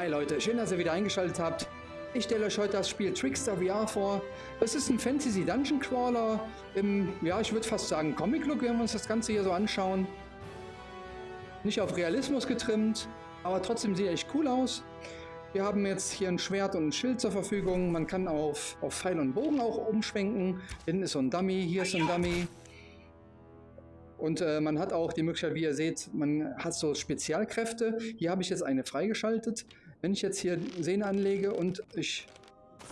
Hi Leute, schön, dass ihr wieder eingeschaltet habt. Ich stelle euch heute das Spiel Trickster VR vor. Es ist ein Fantasy Dungeon Crawler im, ja, ich würde fast sagen Comic-Look, wenn wir uns das Ganze hier so anschauen. Nicht auf Realismus getrimmt, aber trotzdem sieht er echt cool aus. Wir haben jetzt hier ein Schwert und ein Schild zur Verfügung. Man kann auf, auf Pfeil und Bogen auch umschwenken. Hinten ist so ein Dummy, hier ist so ein Dummy. Und äh, man hat auch die Möglichkeit, wie ihr seht, man hat so Spezialkräfte. Hier habe ich jetzt eine freigeschaltet. Wenn ich jetzt hier Sehne anlege und ich,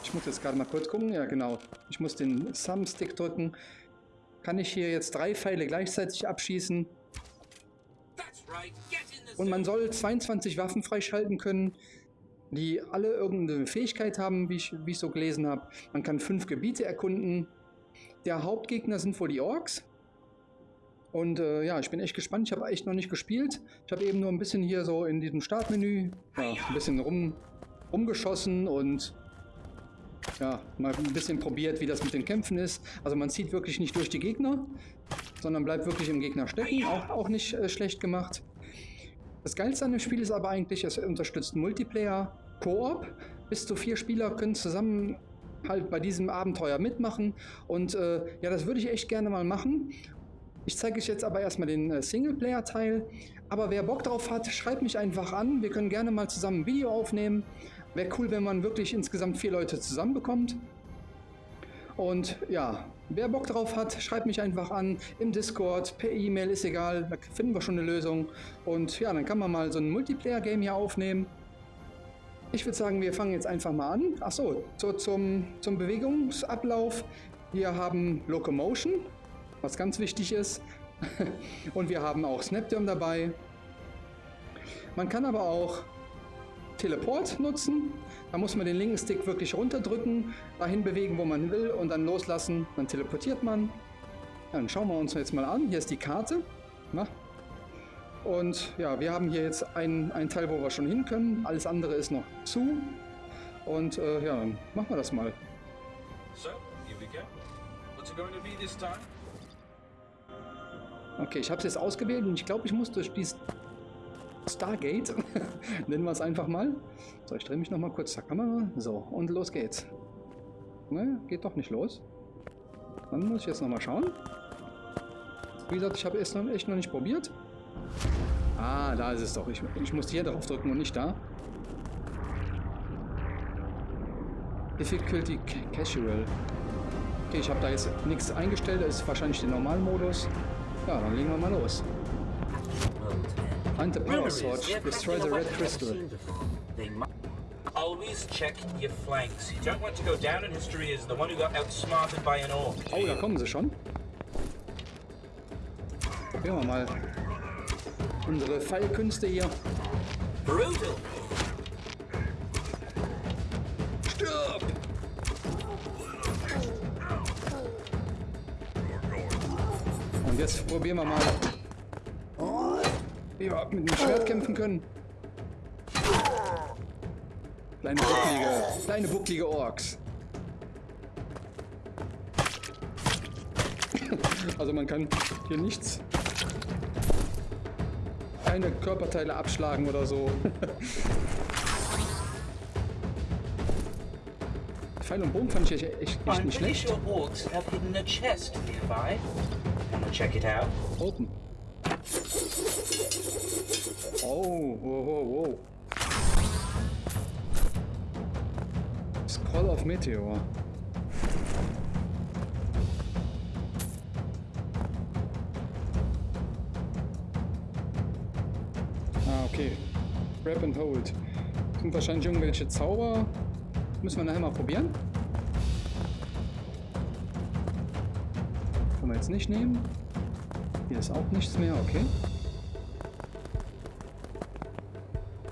ich muss jetzt gerade mal kurz gucken, ja genau, ich muss den Thumbstick drücken, kann ich hier jetzt drei Pfeile gleichzeitig abschießen. Und man soll 22 Waffen freischalten können, die alle irgendeine Fähigkeit haben, wie ich, wie ich so gelesen habe. Man kann fünf Gebiete erkunden. Der Hauptgegner sind wohl die Orks. Und äh, ja, ich bin echt gespannt. Ich habe echt noch nicht gespielt. Ich habe eben nur ein bisschen hier so in diesem Startmenü ja, ein bisschen rum, rumgeschossen und ja, mal ein bisschen probiert, wie das mit den Kämpfen ist. Also man zieht wirklich nicht durch die Gegner, sondern bleibt wirklich im Gegner stecken. Auch, auch nicht äh, schlecht gemacht. Das Geilste an dem Spiel ist aber eigentlich, es unterstützt Multiplayer, Koop. Bis zu vier Spieler können zusammen halt bei diesem Abenteuer mitmachen. Und äh, ja, das würde ich echt gerne mal machen. Ich zeige euch jetzt aber erstmal den äh, Singleplayer-Teil. Aber wer Bock drauf hat, schreibt mich einfach an. Wir können gerne mal zusammen ein Video aufnehmen. Wäre cool, wenn man wirklich insgesamt vier Leute zusammenbekommt. Und ja, wer Bock drauf hat, schreibt mich einfach an im Discord, per E-Mail, ist egal, da finden wir schon eine Lösung. Und ja, dann kann man mal so ein Multiplayer-Game hier aufnehmen. Ich würde sagen, wir fangen jetzt einfach mal an. Achso, so, zum, zum Bewegungsablauf. Wir haben Locomotion, was ganz wichtig ist. Und wir haben auch Snapdom dabei. Man kann aber auch Teleport nutzen. Da muss man den linken Stick wirklich runterdrücken, dahin bewegen, wo man will und dann loslassen. Dann teleportiert man. Dann schauen wir uns jetzt mal an. Hier ist die Karte. Na? Und ja, wir haben hier jetzt einen, einen Teil, wo wir schon hin können. Alles andere ist noch zu. Und äh, ja, dann machen wir das mal. So, here we go. What's it going to be this time? Okay, ich habe es jetzt ausgewählt und ich glaube, ich muss durch die Stargate, nennen wir es einfach mal. So, ich drehe mich nochmal kurz zur Kamera. So, und los geht's. Ne, geht doch nicht los. Dann muss ich jetzt nochmal schauen. Wie gesagt, ich habe es noch, echt noch nicht probiert. Ah, da ist es doch. Ich, ich muss hier drauf drücken und nicht da. Difficulty Casual. Okay, ich habe da jetzt nichts eingestellt. Das ist wahrscheinlich der Normalmodus. Ja, dann legen wir mal los. Find the power source, destroy the red crystal. Always check your flanks. You don't want to go down in history as the one who got outsmarted by an orc. Oh, da kommen sie schon. Probieren wir mal unsere Fallkünste hier. Brutal. Probieren wir mal, wie wir mit dem Schwert kämpfen können. Kleine bucklige, kleine bucklige Orks. Also man kann hier nichts, keine Körperteile abschlagen oder so. Pfeil und Bogen fand ich echt, echt, echt nicht schlecht. Check it out. Open. Oh, whoa, whoa, whoa. Scroll of Meteor. Ah, okay. Grab and hold. Sind wahrscheinlich irgendwelche Zauber. Müssen wir nachher mal probieren. Können wir jetzt nicht nehmen. Hier ist auch nichts mehr, okay.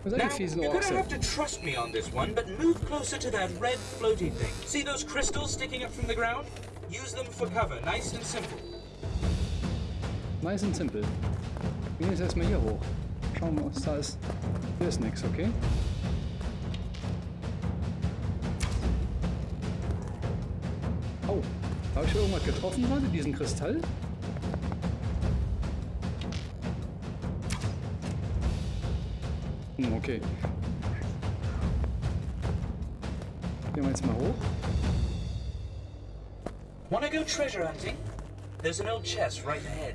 Was you fiesen You're gonna have to trust me on this one, but move closer to that red floaty thing. See those crystals sticking up from the ground? Use them for cover, nice and simple. Nice and simple. Gehen jetzt erstmal hier hoch. Schauen wir, was da ist. Hier ist nichts, okay? Ich irgendwas getroffen gerade? Diesen Kristall? Hm, okay. Gehen wir jetzt mal hoch. Wanna go treasure hunting? There's an old chest right ahead.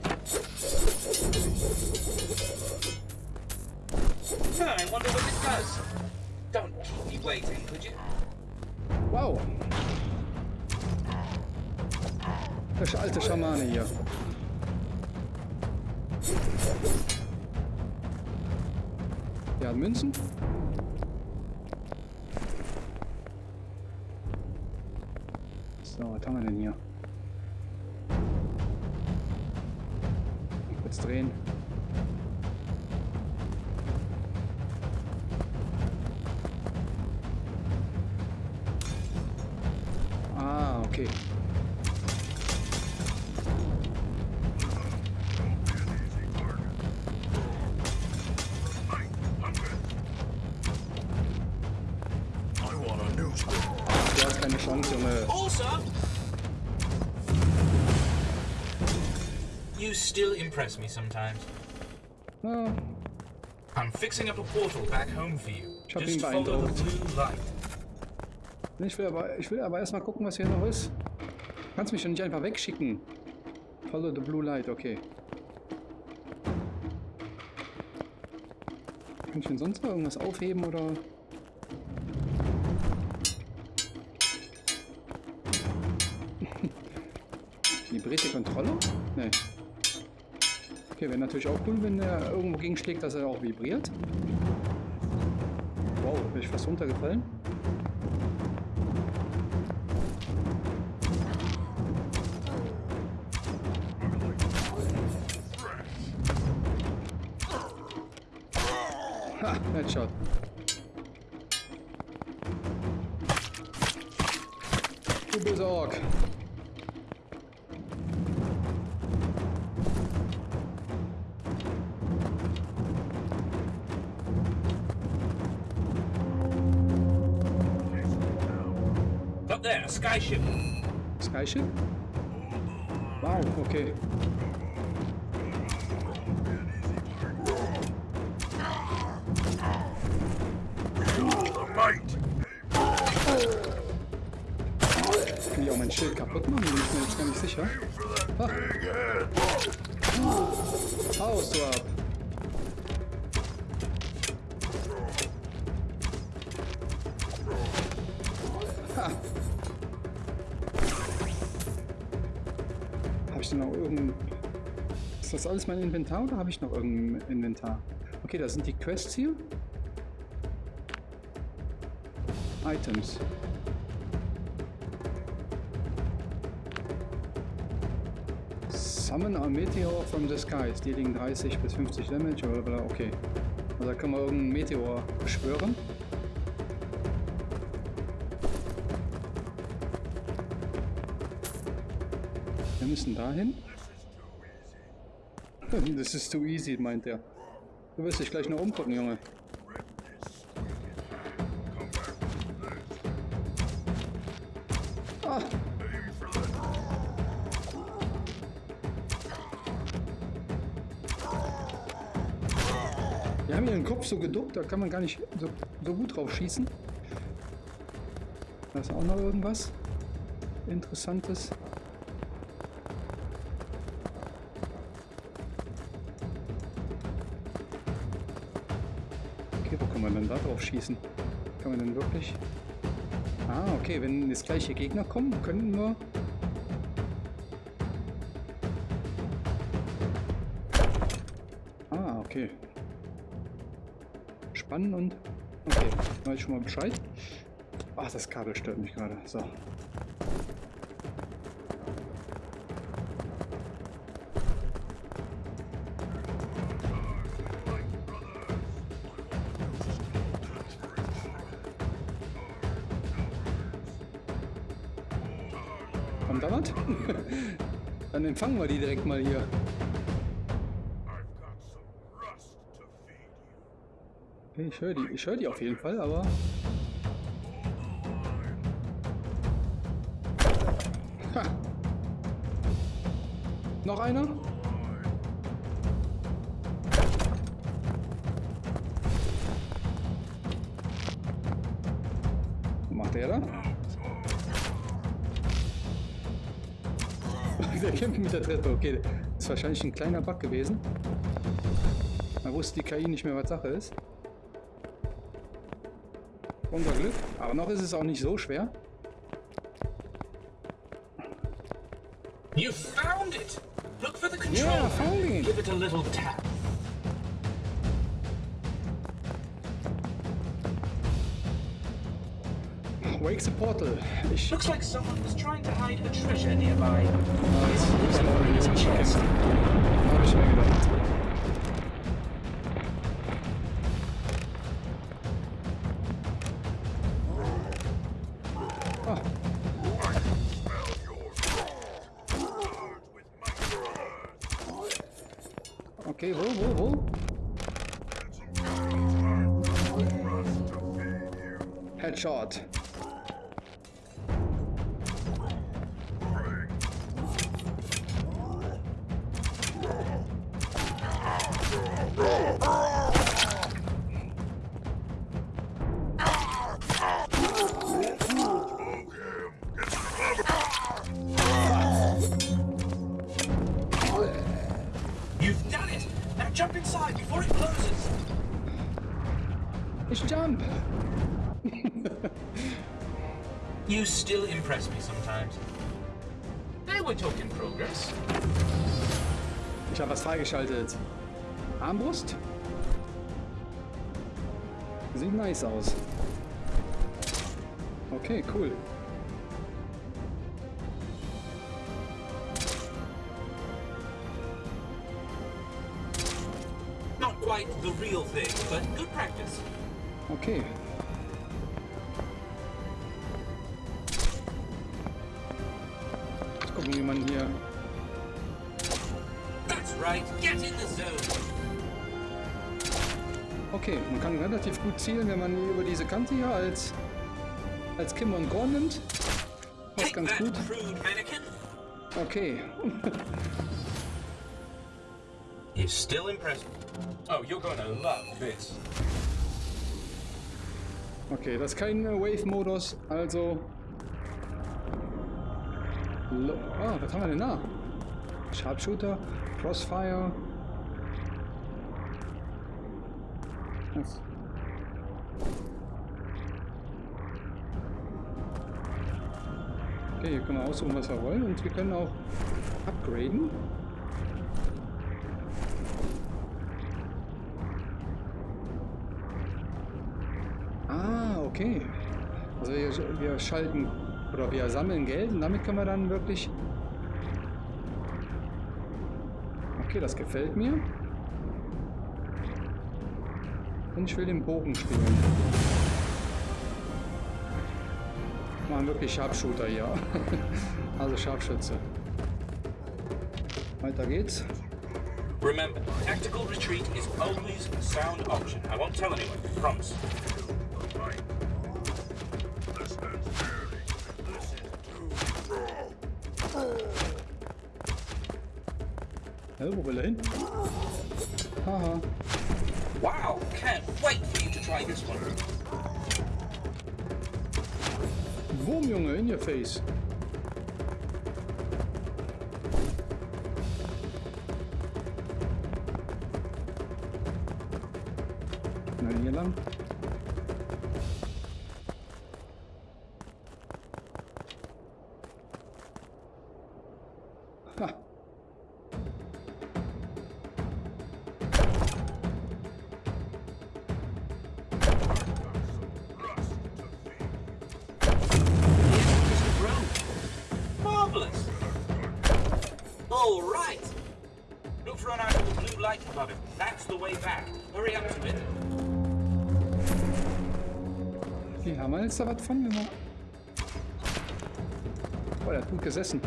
I wonder what it does. Don't keep me waiting, could you? Wow. Der alte Schamane hier. Der hat Münzen. So, was haben wir denn hier? Kurz drehen. Sometimes. Ah, I'm fixing up a portal back home for you. Ich hab ihn Just follow the beeindruckt. blue light. ich will aber, ich will aber erstmal gucken, was hier noch ist. Kannst mich doch nicht einfach wegschicken. Follow the blue light, okay. Kann ich denn sonst noch irgendwas aufheben oder? Vibrierte Kontrolle? Nee. Okay, wäre natürlich auch cool, wenn er irgendwo gegenschlägt, dass er auch vibriert. Wow, bin ich fast runtergefallen. Ha, Headshot. Du böser Ork. Skyship. Skyship? Wow, okay. Kann ich auch mein Schild kaputt machen? Bin ich mir jetzt gar nicht sicher. Ah, Ist das alles mein Inventar oder habe ich noch irgendein Inventar? Okay, da sind die Quests hier. Items. Summon a Meteor from the sky, dealing 30 bis 50 Damage, oder, oder okay. Also da können wir irgendeinen Meteor beschwören. Wir müssen dahin. Das ist too easy, meint er. Du wirst dich gleich noch umgucken, Junge. Ah, Wir haben hier den Kopf so geduckt, da kann man gar nicht so, so gut drauf schießen. Da ist auch noch irgendwas Interessantes. Kann man denn da drauf schießen? Kann man denn wirklich... Ah, okay, wenn das gleiche Gegner kommen, können wir... Ah, okay. Spannen und... Okay, weiß ich schon mal Bescheid. Ach, das Kabel stört mich gerade. So. Kommt da was? Dann empfangen wir die direkt mal hier. Ich höre die, ich höre die auf jeden Fall, aber... Ha. Noch einer? Der Treppe. Okay, das ist wahrscheinlich ein kleiner Bug gewesen. Da wusste die KI nicht mehr, was Sache ist. Unser Glück. Aber noch ist es auch nicht so schwer. You found it! Look for the control. Yeah, found it. Give it a little tap. Wakes the Portal. Looks like someone was trying to hide a treasure nearby. Jetzt It's ist in jetzt a chest. Habe ich mir gedacht. Okay, wo, wo, wo? Headshot. You still impress me sometimes. They were talking progress. Ich habe was freigeschaltet. Armbrust? Sieht nice aus. Okay, cool. Not quite the real thing, but good practice. Okay. Kann relativ gut zielen, wenn man über diese Kante hier als, als Kim und Gorn nimmt. Passt ganz gut. Okay. You still impress me. Oh, you're gonna love this. Okay, das ist kein äh, Wave-Modus, also... Lo ah, was haben wir denn da? Sharpshooter, Crossfire... Was? Okay, hier können wir aussuchen, was wir wollen und wir können auch upgraden. Ah, okay. Also wir, wir schalten oder wir sammeln Geld und damit können wir dann wirklich... Okay, das gefällt mir. Und ich will den Bogen spielen. Machen wirklich Sharpshooter hier. also Scharfschütze. Weiter geht's. Remember, tactical retreat is always a sound option. I won't tell anyone, promise. Hä, wo will er hin? Can't wait for you to try this one. Boom, Junge, in your face. Jetzt da was von? Wir... Oh, der hat gut gesessen.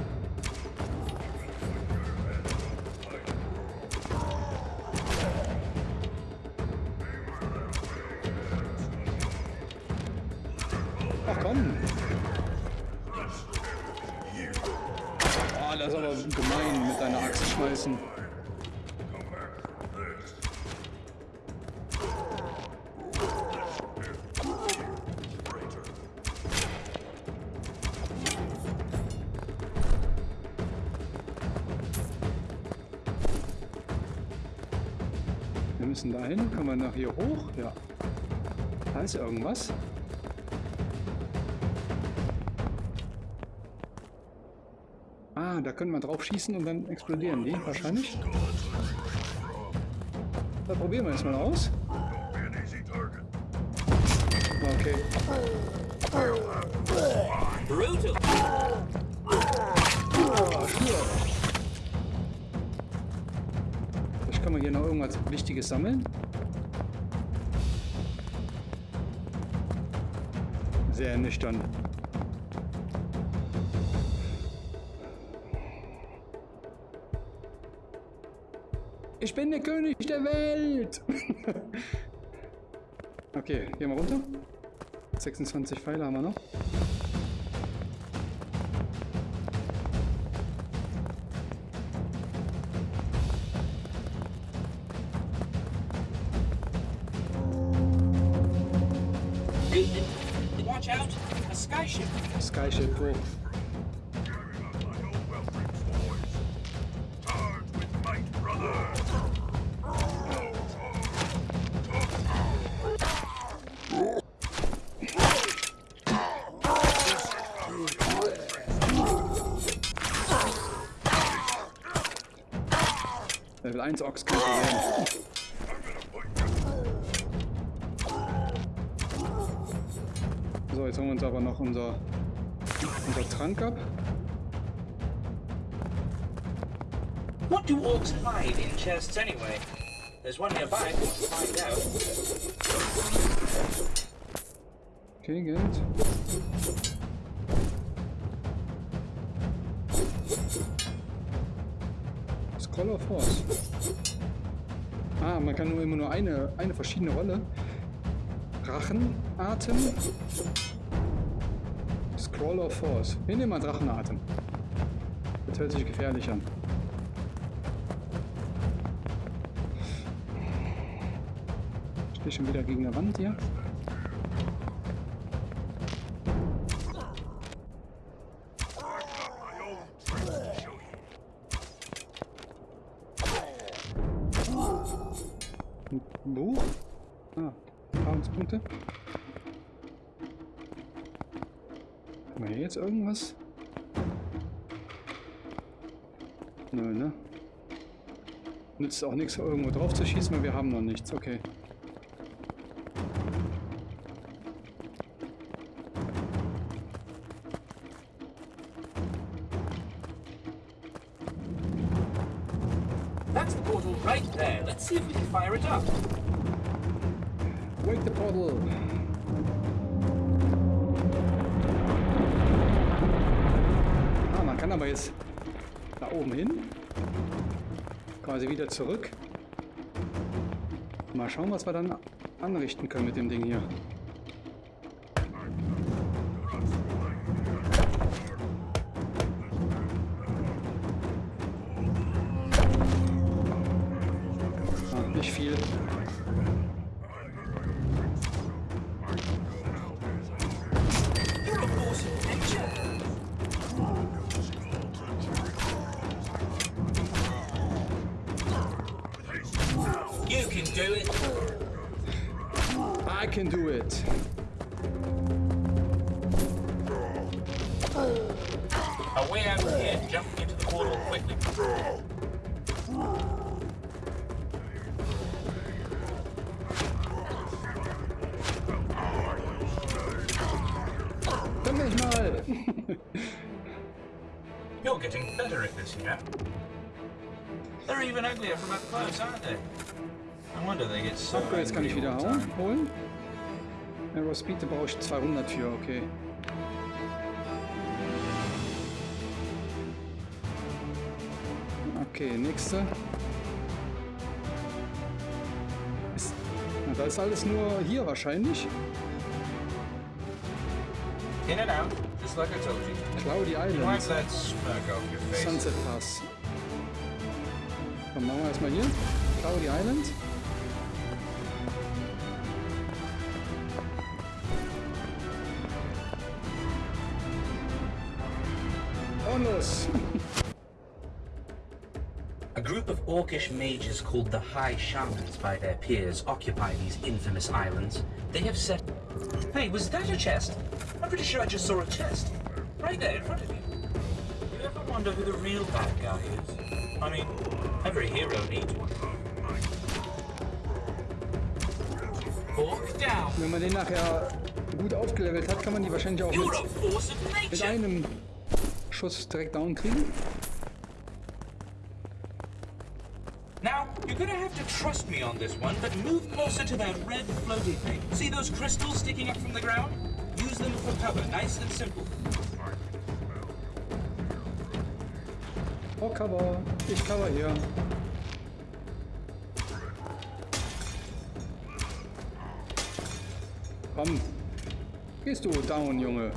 Müssen dahin. Können wir nach hier hoch? Ja. Da ist irgendwas. Ah, da können wir drauf schießen und dann explodieren die wahrscheinlich. Da probieren wir jetzt mal aus. Okay. Brutal. Hier noch irgendwas Wichtiges sammeln. Sehr nüchtern. Ich bin der König der Welt! okay, gehen wir runter. 26 Pfeile haben wir noch. Might, brother. Level 1 Ochs kein Problem. So, jetzt holen wir uns aber noch unser, unser Trank ab. What do orcs hide in chests anyway? There's one nearby. Let's find out. Okay, Geld. Scroll of Force. Ah, man kann nur immer nur eine, eine verschiedene Rolle. Drachenatem. Scroll of Force. Wir nehmen mal Drachenatem. Das hört sich gefährlich an. Stehe schon wieder gegen der Wand hier. My Nö, ne? Nützt auch nichts, irgendwo drauf zu schießen, weil wir haben noch nichts. Okay. That's the portal right there. Let's see if we can fire it up. Quasi wieder zurück. Mal schauen, was wir dann anrichten können mit dem Ding hier. Getting better at this, you know. They're even uglier from up close, aren't they? I wonder they get so Upgrades kann ich wieder holen. Arrow Speed, da brauche ich 200 für, okay. Okay, nächste. Ist, na, da ist alles nur hier wahrscheinlich. In and out, just like I told you. Cloudy Wipe Island, that smirk off your face. Sunset Pass. Dann machen wir erstmal hier. Cloudy Island. Und los! A group of orcish mages called the High Shamans by their peers occupy these infamous islands. They have set... Hey, was that a chest? I'm pretty sure I just saw a chest. Right there in front of you. You ever wonder who the real bad guy is? I mean, every hero needs one. Orc down. Wenn man den nachher gut aufgelevelt hat, kann man die wahrscheinlich auch mit, of mit einem Schuss direkt down kriegen. Now, you're gonna have to trust me on this one, but move closer to that red floaty thing. See those crystals sticking up from the ground? Use them for cover, nice and simple. Oh, Cover. Ich cover hier. Komm. Um, Gehst du down, Junge. Uh.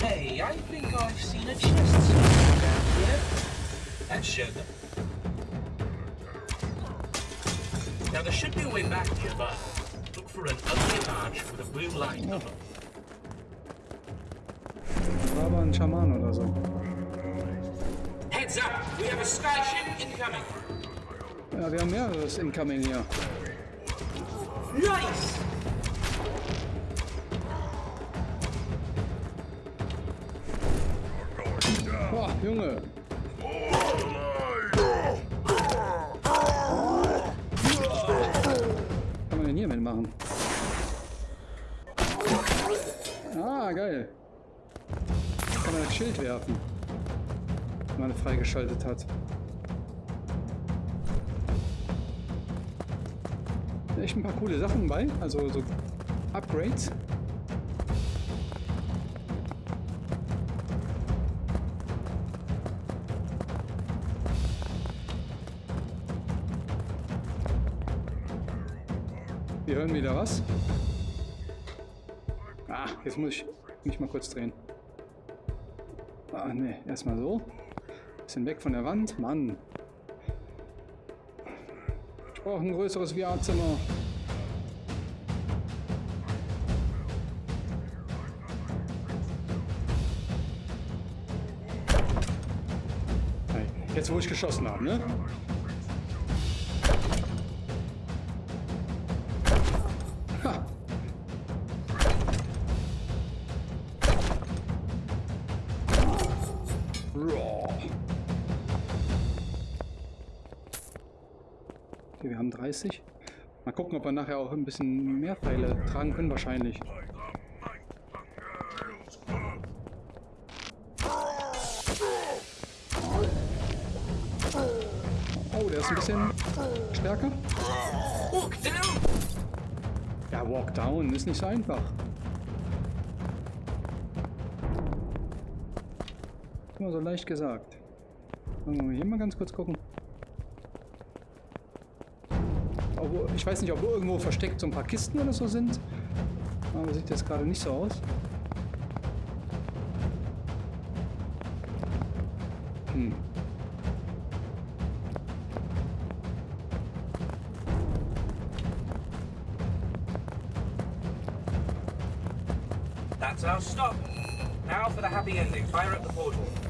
Hey, I think I've seen a chest somewhere down here. That showed them. An ugly arch with a blue light on it. War aber ein Schaman oder so. Heads up! We have a skyship incoming! Ja, wir haben mehreres incoming hier. Nice! Echt ein paar coole Sachen bei. Also so Upgrades. Wir hören wieder was. Ah, jetzt muss ich mich mal kurz drehen. Ah, ne, erstmal so. Bisschen weg von der Wand. Mann. Ich brauche ein größeres VR-Zimmer. Jetzt, wo ich geschossen habe, ne? Gucken, ob wir nachher auch ein bisschen mehr Pfeile tragen können. Wahrscheinlich. Oh, der ist ein bisschen stärker. Ja, Walk Down ist nicht so einfach. Immer so leicht gesagt. Hier mal ganz kurz gucken. Ich weiß nicht, ob irgendwo versteckt so ein paar Kisten oder so sind. Aber sieht jetzt gerade nicht so aus. Hm. That's our stop. Now for the happy ending. Fire up the portal.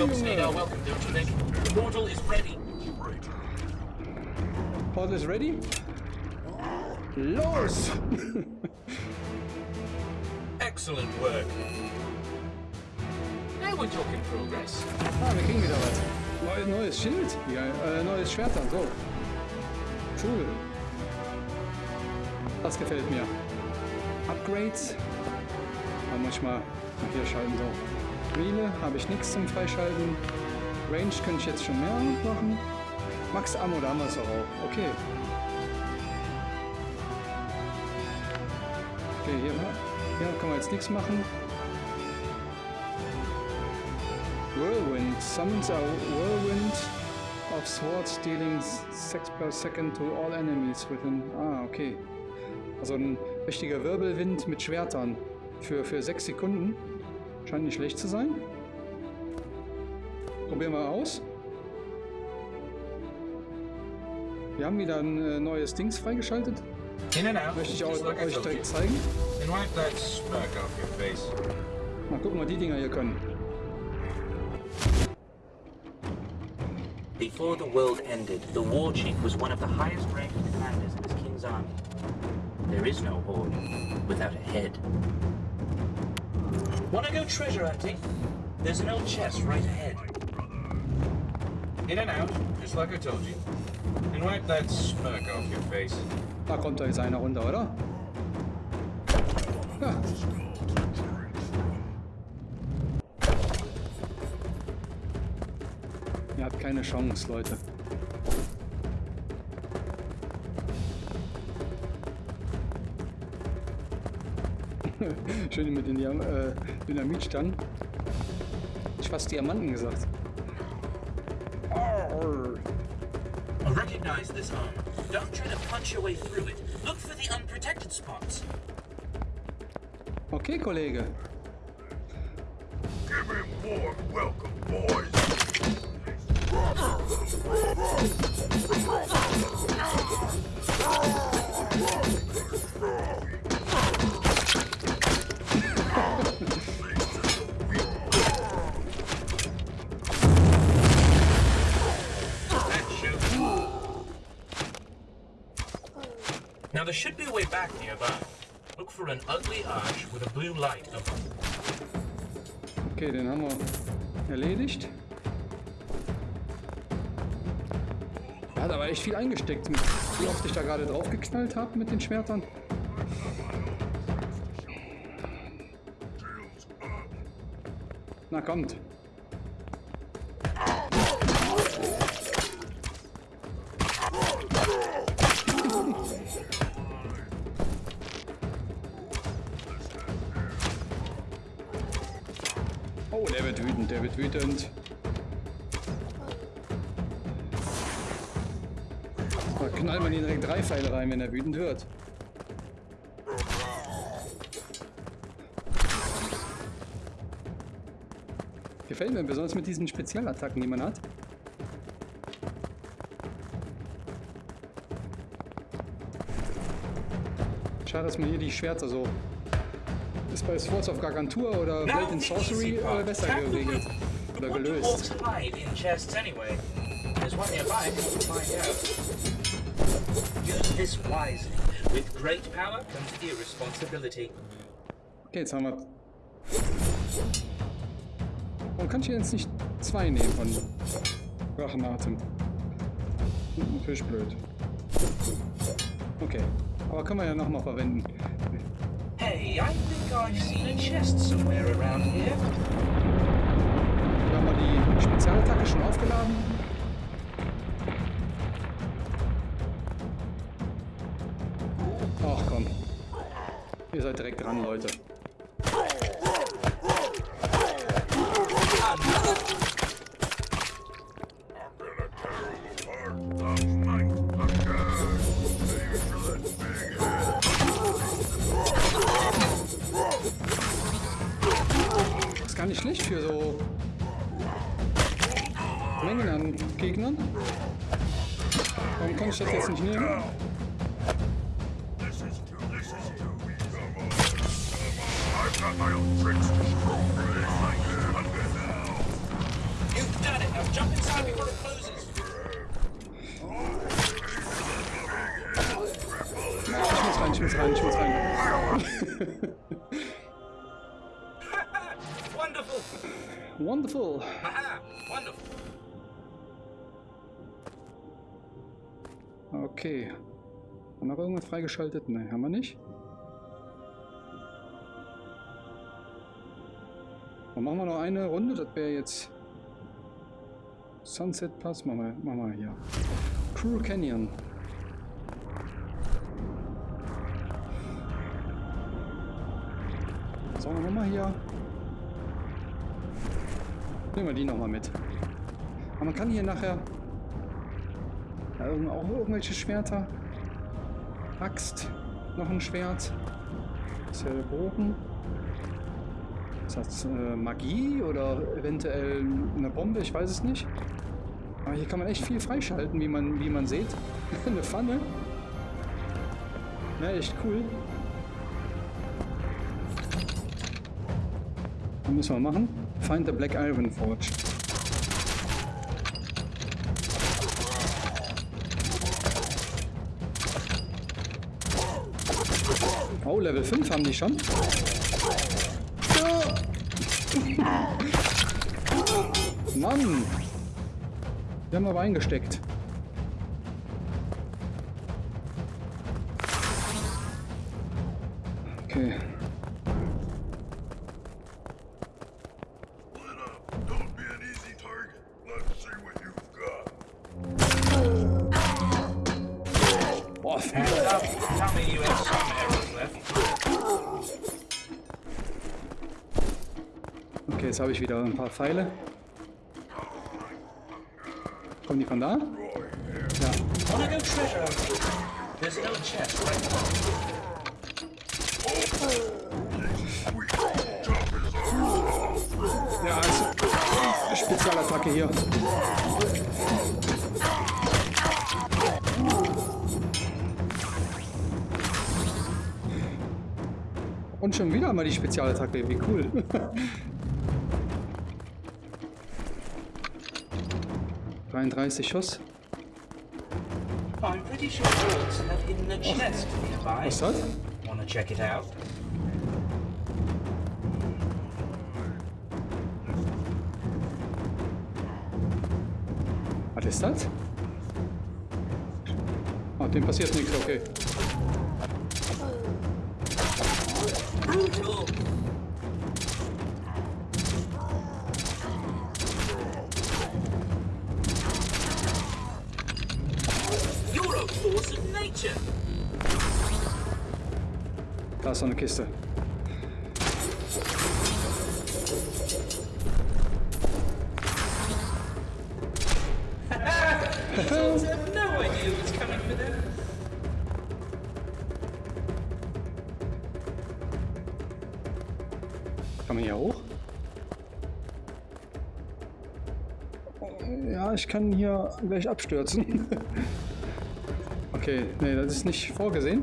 Jobs need our welcome, don't you think? The portal is ready. Portal is ready? Los! Excellent work. Now we're talking progress. ah, wir kriegen wieder was. Neu, neues Schild. Ja, äh, neues Schwert dann. So. Cool. Das gefällt mir. Upgrades. Da muss ich mal nach hier schalten. So. Wheele habe ich nichts zum Freischalten. Range könnte ich jetzt schon mehr machen. Max Ammo, da haben wir es auch. Okay. Okay, hier, hier können wir jetzt nichts machen. Whirlwind summons a whirlwind of swords dealing 6 per second to all enemies within. Ah, okay. Also ein richtiger Wirbelwind mit Schwertern für, für 6 Sekunden. Scheint nicht schlecht zu sein. Probieren wir aus. Wir haben wieder ein äh, neues Dings freigeschaltet. In and out. Möchte ich auch, like euch direkt zeigen. Mal gucken, was die Dinger hier können. Before the world ended, the war chief was one of the highest ranked commanders in his king's army. There is no horde without a head. Wanna go treasure hunting? There's an old chest right ahead. In and out, just like I told you. And wipe that smirk off your face. Da kommt da jetzt einer runter, oder? Ja. Ihr habt keine Chance, Leute. Schön mit den Diam äh, Dynamitstangen. Ich fast Diamanten gesagt. I recognize this armor. Don't try to punch your way through it. Look for the unprotected spots. Okay, Kollege. Okay, den haben wir erledigt. Er hat aber echt viel eingesteckt, wie oft ich da gerade drauf geknallt habe mit den Schwertern. Na kommt. Wütend. Da knallt man ihn direkt drei Pfeile rein, wenn er wütend wird. Gefällt mir besonders mit diesen Spezialattacken, die man hat. Schade, dass man hier die Schwerter so... Ist bei Swords of Gargantua oder Blade in Sorcery äh, besser geregelt. Oder gelöst. orcs hide in chests anyway? There's one nearby if you want to find out. Use this wisely. With great power comes irresponsibility. Okay, jetzt haben wir... Warum kann ich hier jetzt nicht zwei nehmen von Rachenatem? Hm, Natürlich blöd. Okay, aber können wir ja nochmal verwenden. Hey, I think I've seen a chest somewhere around here. Die Spezialattacke schon aufgeladen. Ach komm. Ihr seid direkt dran, Leute. Wonderful. Aha, wonderful. Okay. Haben wir irgendwas freigeschaltet? Nein, haben wir nicht. Dann machen wir noch eine Runde. Das wäre jetzt Sunset Pass. Machen wir, machen wir hier. Cruel Canyon. Sagen wir nochmal hier. Nehmen wir die nochmal mit. Aber man kann hier nachher ja, auch irgendwelche Schwerter. Axt, noch ein Schwert. Ist ja der Bogen. Ist das äh, Magie oder eventuell eine Bombe? Ich weiß es nicht. Aber hier kann man echt viel freischalten, wie man, wie man sieht. eine Pfanne. Ja, echt cool. Was müssen wir machen? Find the Black Iron Forge. Oh, Level 5 haben die schon. Mann! Die haben aber eingesteckt. Jetzt habe ich wieder ein paar Pfeile. Kommen die von da? Ja. Ja, also Spezialattacke hier. Und schon wieder mal die Spezialattacke, wie cool. Dreiunddreißig Schuss. I'm pretty sure orcs have hidden a chest nearby. Was das? Wanna check it out? Was ist das? Ah, dem passiert nichts, okay. Orcs have no idea what's coming for them. Kann man hier hoch? Ja, ich kann hier gleich abstürzen. Okay, nee, das ist nicht vorgesehen.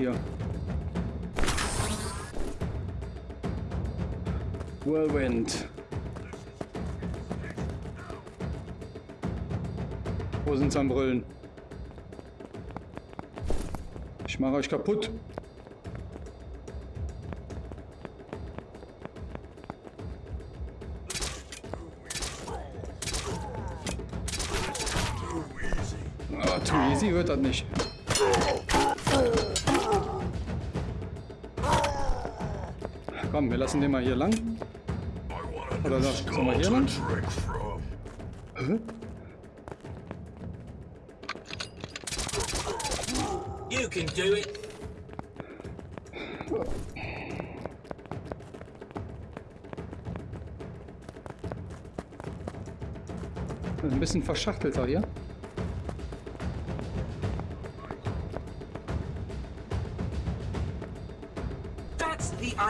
Hier. Whirlwind. Wo sind sie am Brüllen? Ich mache euch kaputt. Ah, too easy wird das nicht. Komm, wir lassen den mal hier lang. Oder sollen wir hier lang? You can do it. Ein bisschen verschachtelter hier.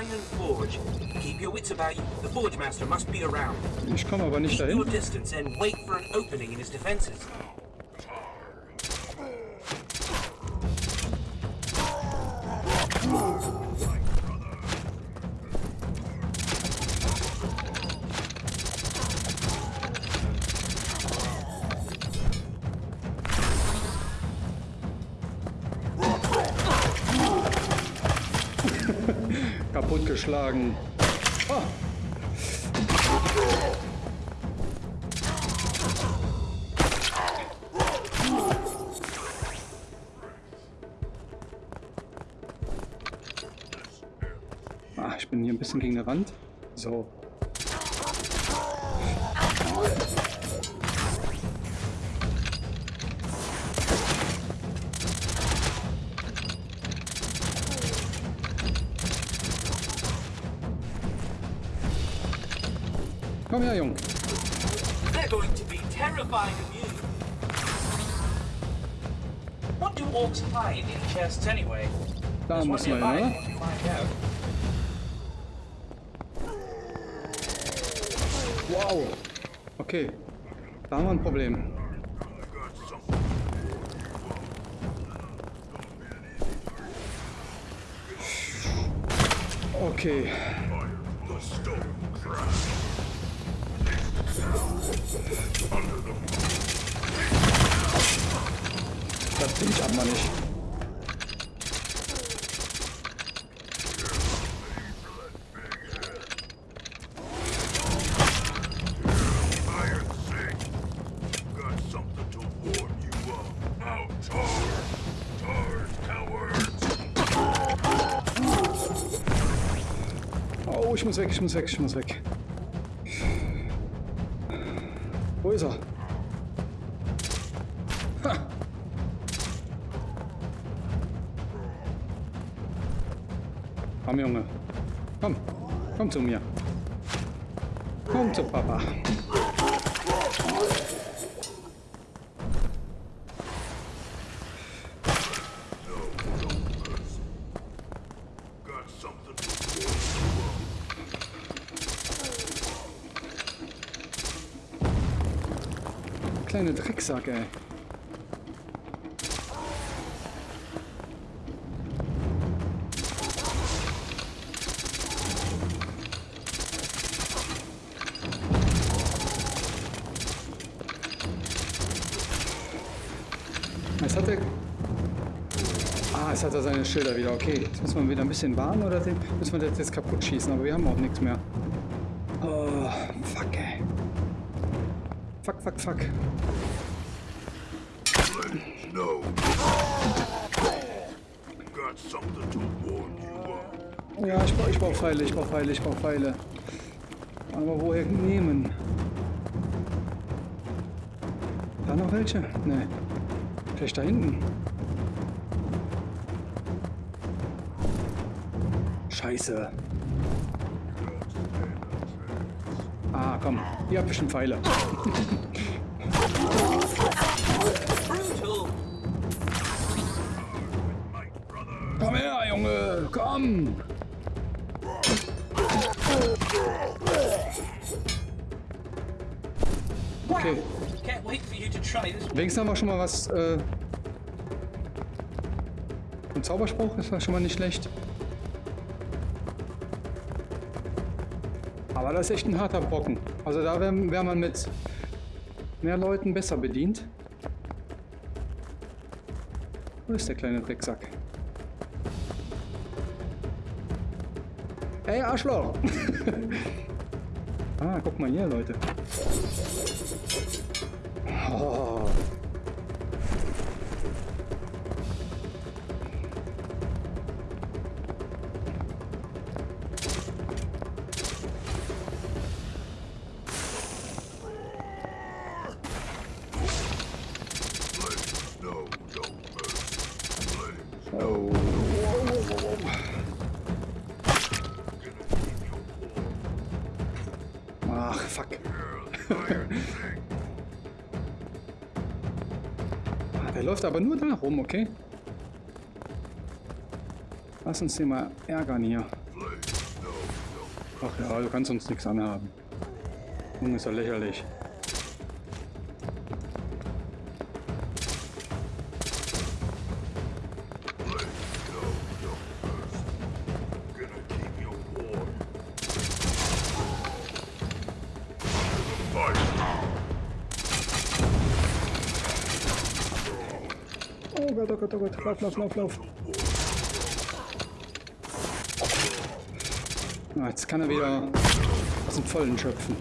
Iron Forge. Keep your wits about you. The Forge Master must be around. Ich komme aber nicht Keep your dahin. distance and wait for an opening in his defenses. So. Komm her, Jung. They're going to be terrified of you. What do orcs hide in chests anyway? Da muss man, nearby. Wow. Okay. Da haben wir ein Problem. Okay. Muss weg, ich muss weg, ich muss weg. Wo ist er? Ha. Komm, Junge. Komm. Komm zu mir. Komm zu Papa. Kleine Drecksack, ey. Was hat er? Ah, es hat er seine Schilder wieder. Okay, jetzt müssen wir wieder ein bisschen warten oder den müssen wir das jetzt kaputt schießen, aber wir haben auch nichts mehr. Fuck, fuck. No. Ja, ich brauche brauch Pfeile, ich brauche Pfeile, ich brauche Pfeile. Aber woher nehmen? Da noch welche? Ne. Vielleicht da hinten. Scheiße. Ah, komm. Ihr habt bestimmt Pfeile. Komm. Okay. Wenigstens haben wir schon mal was. Äh, ein Zauberspruch ist ja schon mal nicht schlecht. Aber das ist echt ein harter Brocken. Also da wäre wär man mit mehr Leuten besser bedient. Wo ist der kleine Drecksack? Ey, Arschloch! ah, guck mal hier, Leute. Oh. Läuft aber nur da rum, okay? Lass uns den mal ärgern hier. Ach ja, du kannst uns nichts anhaben. Junge, ist ja lächerlich. Gott, oh Gott. Lauf, lauf, lauf, lauf. Ah, jetzt kann er wieder aus dem Vollen schöpfen.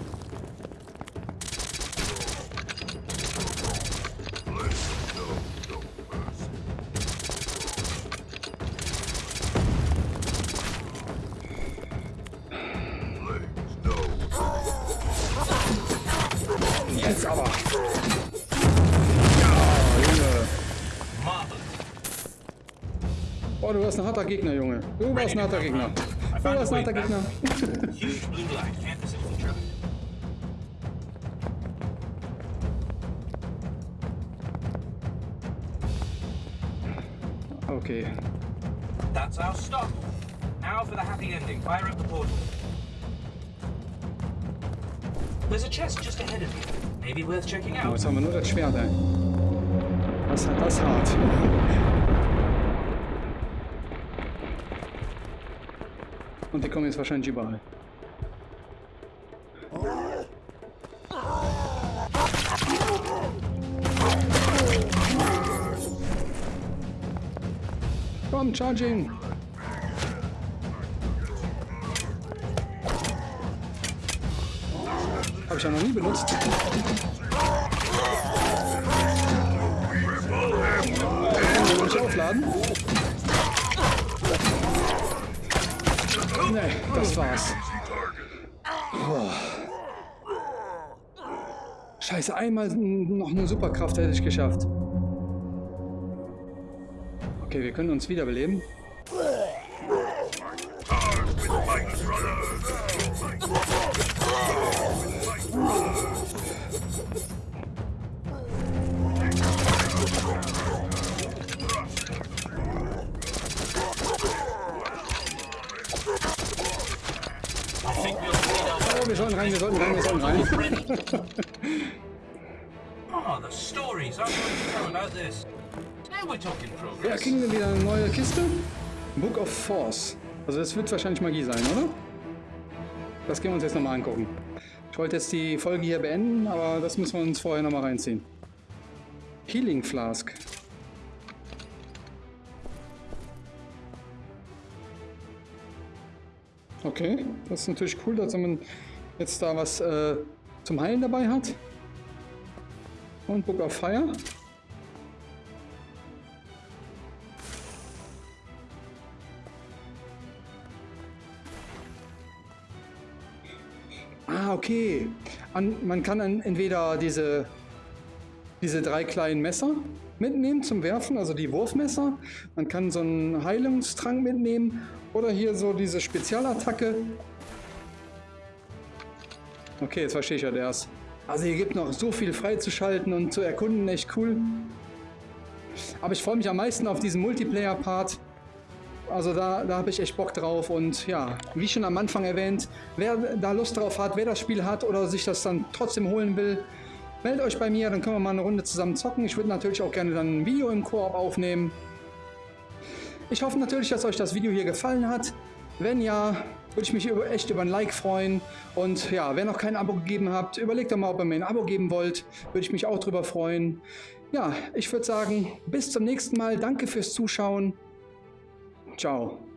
Blue light. Can't miss it if you try. Okay. That's our stop. Now for the happy ending. Fire up the portal. There's a chest just ahead of you. Maybe worth checking Oh, out. jetzt haben wir nur das Schwert, ey. Das hat das hart. Und die kommen jetzt wahrscheinlich überall. Komm, Charging! Habe ich ja noch nie benutzt. Kann ich aufladen? Nee, das war's. Boah. Scheiße, einmal noch eine Superkraft hätte ich geschafft. Okay, wir können uns wiederbeleben. Rein, wir sollten rein, wir sollten rein. Oh, the stories I'm going to tell about this. Now we're talking Ja, progress. kriegen wir wieder eine neue Kiste. Book of Force. Also das wird wahrscheinlich Magie sein, oder? Das gehen wir uns jetzt nochmal angucken. Ich wollte jetzt die Folge hier beenden, aber das müssen wir uns vorher nochmal reinziehen. Healing Flask. Okay, das ist natürlich cool, dass man jetzt da was äh, zum Heilen dabei hat. Und Book of Fire. Ah, okay. An, man kann entweder diese, diese drei kleinen Messer mitnehmen zum Werfen, also die Wurfmesser. Man kann so einen Heilungstrank mitnehmen oder hier so diese Spezialattacke. Okay, jetzt verstehe ich ja das. Also hier gibt noch so viel freizuschalten und zu erkunden, echt cool. Aber ich freue mich am meisten auf diesen Multiplayer-Part. Also da, da habe ich echt Bock drauf und ja, wie schon am Anfang erwähnt, wer da Lust drauf hat, wer das Spiel hat oder sich das dann trotzdem holen will, meldet euch bei mir, dann können wir mal eine Runde zusammen zocken. Ich würde natürlich auch gerne dann ein Video im Koop aufnehmen. Ich hoffe natürlich, dass euch das Video hier gefallen hat. Wenn ja, würde ich mich über, echt über ein Like freuen. Und ja, wer noch kein Abo gegeben habt, überlegt doch mal, ob ihr mir ein Abo geben wollt. Würde ich mich auch drüber freuen. Ja, ich würde sagen, bis zum nächsten Mal. Danke fürs Zuschauen. Ciao.